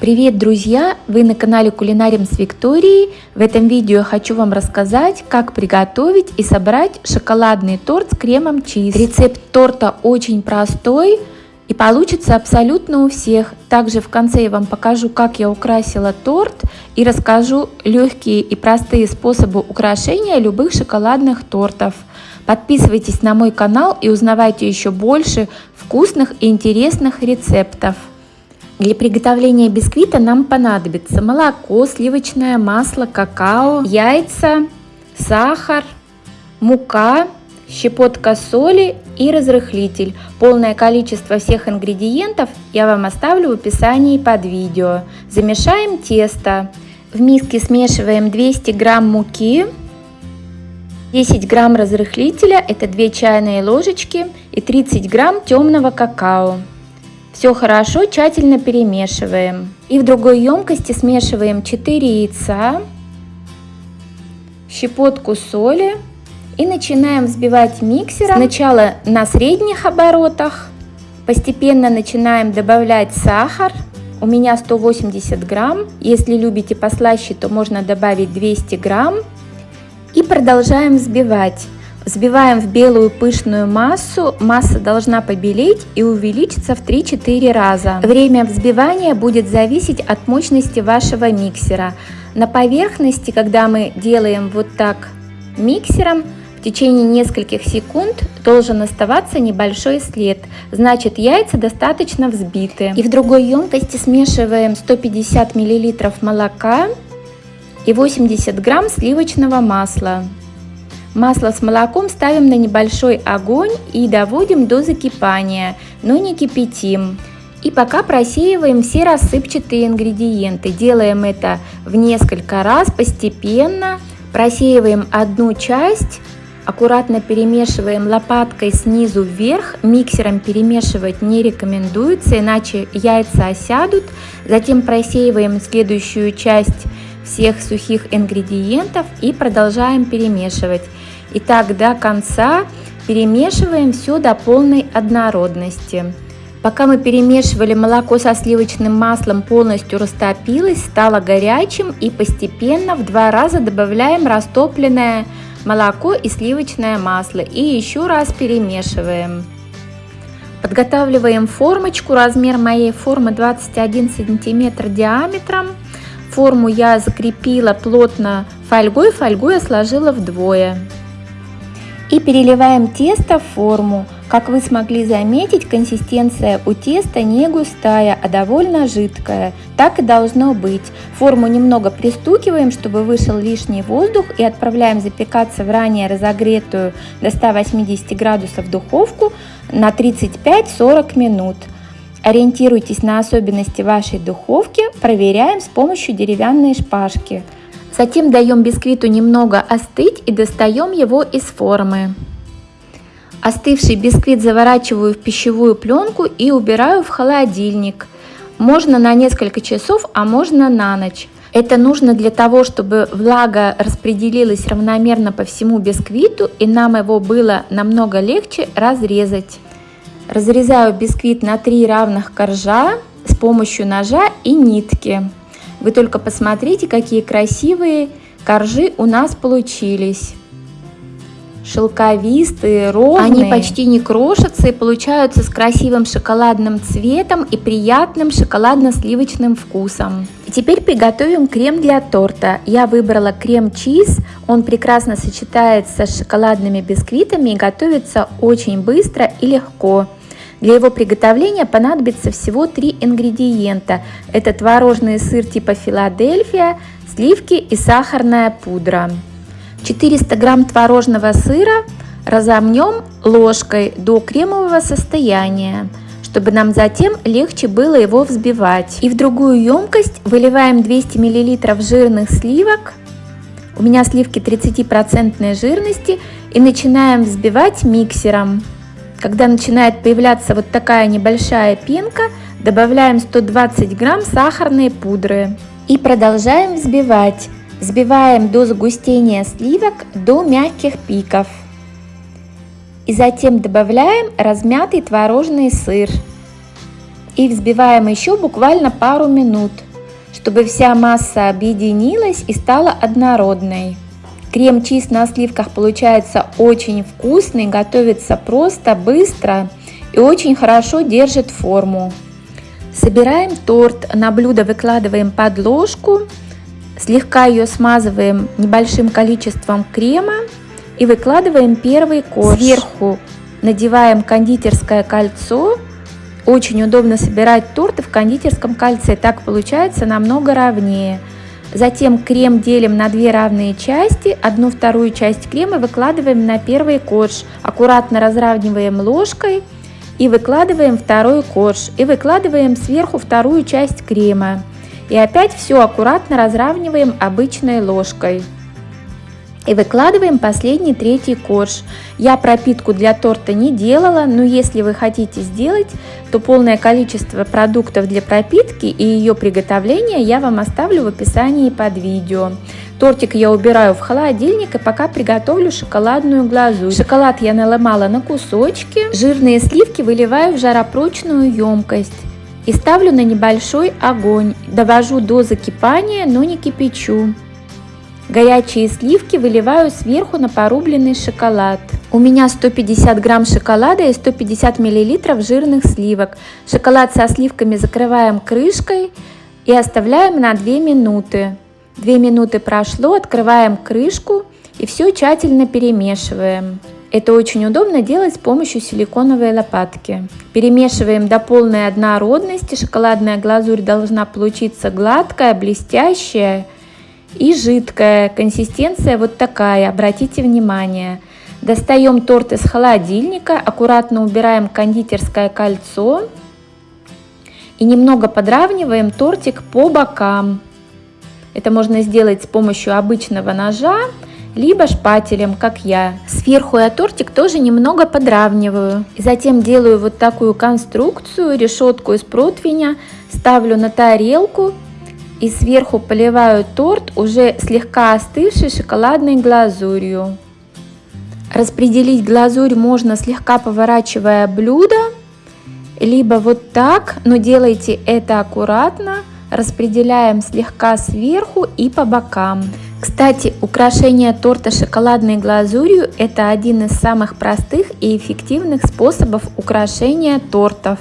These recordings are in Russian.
Привет, друзья! Вы на канале Кулинарим с Викторией. В этом видео я хочу вам рассказать, как приготовить и собрать шоколадный торт с кремом чиз. Рецепт торта очень простой и получится абсолютно у всех. Также в конце я вам покажу, как я украсила торт и расскажу легкие и простые способы украшения любых шоколадных тортов. Подписывайтесь на мой канал и узнавайте еще больше вкусных и интересных рецептов. Для приготовления бисквита нам понадобится молоко, сливочное масло, какао, яйца, сахар, мука, щепотка соли и разрыхлитель. Полное количество всех ингредиентов я вам оставлю в описании под видео. Замешаем тесто. В миске смешиваем 200 грамм муки, 10 грамм разрыхлителя, это 2 чайные ложечки и 30 грамм темного какао. Все хорошо, тщательно перемешиваем. И в другой емкости смешиваем 4 яйца, щепотку соли и начинаем взбивать миксером. Сначала на средних оборотах, постепенно начинаем добавлять сахар. У меня 180 грамм, если любите послаще, то можно добавить 200 грамм. И продолжаем взбивать. Взбиваем в белую пышную массу, масса должна побелеть и увеличиться в 3-4 раза. Время взбивания будет зависеть от мощности вашего миксера. На поверхности, когда мы делаем вот так миксером, в течение нескольких секунд должен оставаться небольшой след, значит яйца достаточно взбиты. И в другой емкости смешиваем 150 мл молока и 80 грамм сливочного масла. Масло с молоком ставим на небольшой огонь и доводим до закипания, но не кипятим. И пока просеиваем все рассыпчатые ингредиенты. Делаем это в несколько раз постепенно. Просеиваем одну часть, аккуратно перемешиваем лопаткой снизу вверх. Миксером перемешивать не рекомендуется, иначе яйца осядут. Затем просеиваем следующую часть всех сухих ингредиентов и продолжаем перемешивать. И так до конца перемешиваем все до полной однородности. Пока мы перемешивали, молоко со сливочным маслом полностью растопилось, стало горячим и постепенно в два раза добавляем растопленное молоко и сливочное масло и еще раз перемешиваем. Подготавливаем формочку, размер моей формы 21 сантиметр диаметром. Форму я закрепила плотно фольгой, фольгу я сложила вдвое. И переливаем тесто в форму. Как вы смогли заметить, консистенция у теста не густая, а довольно жидкая. Так и должно быть. Форму немного пристукиваем, чтобы вышел лишний воздух и отправляем запекаться в ранее разогретую до 180 градусов духовку на 35-40 минут. Ориентируйтесь на особенности вашей духовки, проверяем с помощью деревянной шпажки. Затем даем бисквиту немного остыть и достаем его из формы. Остывший бисквит заворачиваю в пищевую пленку и убираю в холодильник. Можно на несколько часов, а можно на ночь. Это нужно для того, чтобы влага распределилась равномерно по всему бисквиту и нам его было намного легче разрезать. Разрезаю бисквит на три равных коржа с помощью ножа и нитки. Вы только посмотрите, какие красивые коржи у нас получились. Шелковистые, ровные. Они почти не крошатся и получаются с красивым шоколадным цветом и приятным шоколадно-сливочным вкусом. И теперь приготовим крем для торта. Я выбрала крем-чиз. Он прекрасно сочетается с шоколадными бисквитами и готовится очень быстро и легко. Для его приготовления понадобится всего три ингредиента. Это творожный сыр типа Филадельфия, сливки и сахарная пудра. 400 грамм творожного сыра разомнем ложкой до кремового состояния, чтобы нам затем легче было его взбивать. И в другую емкость выливаем 200 мл жирных сливок, у меня сливки 30% жирности, и начинаем взбивать миксером. Когда начинает появляться вот такая небольшая пенка, добавляем 120 грамм сахарной пудры и продолжаем взбивать. Взбиваем до загустения сливок до мягких пиков. И затем добавляем размятый творожный сыр. И взбиваем еще буквально пару минут. чтобы вся масса объединилась и стала однородной. Крем-чиз на сливках получается очень вкусный, готовится просто, быстро и очень хорошо держит форму. Собираем торт, на блюдо выкладываем подложку, слегка ее смазываем небольшим количеством крема и выкладываем первый корж. Сверху надеваем кондитерское кольцо. Очень удобно собирать торты в кондитерском кольце, так получается намного ровнее. Затем крем делим на две равные части, одну вторую часть крема выкладываем на первый корж, аккуратно разравниваем ложкой и выкладываем второй корж и выкладываем сверху вторую часть крема. И опять все аккуратно разравниваем обычной ложкой. И выкладываем последний третий корж. Я пропитку для торта не делала, но если вы хотите сделать, то полное количество продуктов для пропитки и ее приготовления я вам оставлю в описании под видео. Тортик я убираю в холодильник и пока приготовлю шоколадную глазурь. Шоколад я наломала на кусочки, жирные сливки выливаю в жаропрочную емкость и ставлю на небольшой огонь. Довожу до закипания, но не кипячу. Горячие сливки выливаю сверху на порубленный шоколад. У меня 150 грамм шоколада и 150 миллилитров жирных сливок. Шоколад со сливками закрываем крышкой и оставляем на 2 минуты. 2 минуты прошло, открываем крышку и все тщательно перемешиваем. Это очень удобно делать с помощью силиконовой лопатки. Перемешиваем до полной однородности. Шоколадная глазурь должна получиться гладкая, блестящая и жидкая. Консистенция вот такая, обратите внимание. Достаем торт из холодильника, аккуратно убираем кондитерское кольцо и немного подравниваем тортик по бокам. Это можно сделать с помощью обычного ножа, либо шпателем, как я. Сверху я тортик тоже немного подравниваю. И затем делаю вот такую конструкцию, решетку из противня, ставлю на тарелку и сверху поливаю торт уже слегка остывшей шоколадной глазурью. Распределить глазурь можно слегка поворачивая блюдо, либо вот так, но делайте это аккуратно, распределяем слегка сверху и по бокам. Кстати, украшение торта шоколадной глазурью – это один из самых простых и эффективных способов украшения тортов.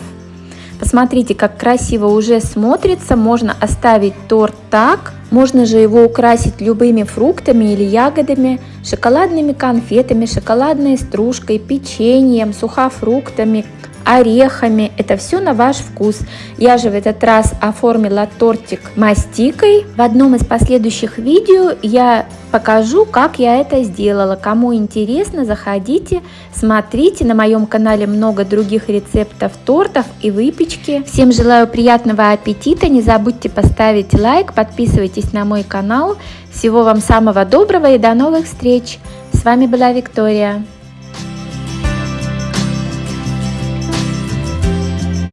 Посмотрите, как красиво уже смотрится. Можно оставить торт так. Можно же его украсить любыми фруктами или ягодами, шоколадными конфетами, шоколадной стружкой, печеньем, сухофруктами, орехами. Это все на ваш вкус. Я же в этот раз оформила тортик мастикой. В одном из последующих видео я покажу, как я это сделала. Кому интересно, заходите, смотрите. На моем канале много других рецептов тортов и выпечки. Всем желаю приятного аппетита. Не забудьте поставить лайк, подписывайтесь на мой канал. Всего вам самого доброго и до новых встреч. С вами была Виктория.